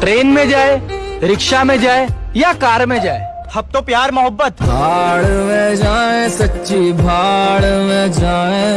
Train में जाए rickshaw में जाए या कार में जाए। अब तो प्यार मोहब्बत। भाड़ में जाए सच्ची भाड़ में जाए।